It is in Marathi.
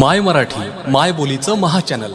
माय मराठी माय बोलीचं महा चॅनल.